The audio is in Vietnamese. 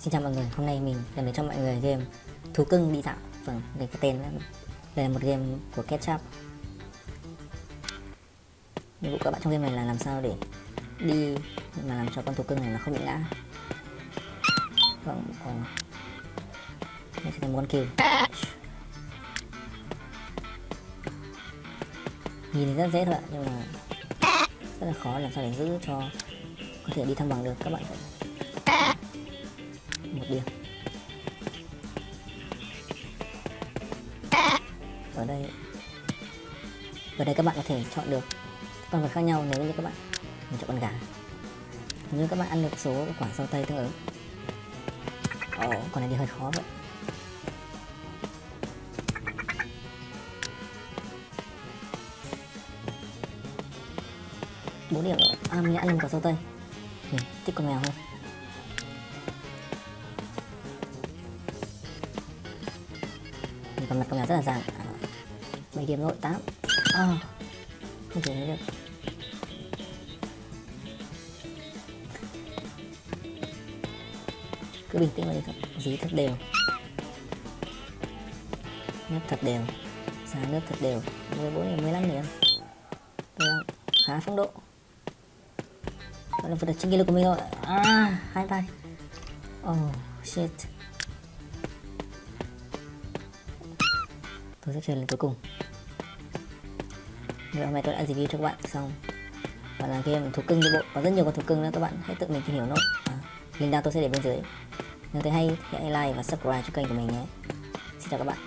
Xin chào mọi người, hôm nay mình đem đến cho mọi người game Thú cưng đi dạo. Vâng, đây cái tên đấy. đây là một game của Ketchup. Nhiệm vụ các bạn trong game này là làm sao để đi mà làm cho con thú cưng này nó không bị ngã. Vâng, còn Đây sẽ là một con kiều. Nhìn thì rất dễ thôi ạ, nhưng mà rất là khó làm sao để giữ cho có thể đi thăng bằng được. Các bạn phải một điểm. Ở đây. Ở đây các bạn có thể chọn được con vật khác nhau nếu như các bạn mình chọn con gà. Nếu như các bạn ăn được số quả dâu tây tương ứng ồ, con này đi hơi khó vậy. Bốn điểm rồi. À mình đã ăn được quả dâu tây mình thích con mèo hơn. Còn mặt con mèo rất là dài à, bảy điểm rồi tám. À, không thể thấy được. Cứ bình tĩnh mà đi dí thật đều. Nếp thật đều. Giá nước thật đều. 14 điểm 15 điểm. Đây là khá phong độ. Gọi là vượt được trên kỷ lục của mình rồi. À hai tay. Oh shit. Tôi sẽ chơi lần cuối cùng. Vậy hôm nay tôi đã review cho các bạn xong. Và là game thú cưng đi bộ. Có rất nhiều con thú cưng nữa các bạn hãy tự mình tìm hiểu nốt à, Link down tôi sẽ để bên dưới. Nếu thấy hay thì hãy like và subscribe cho kênh của mình nhé. Xin chào các bạn.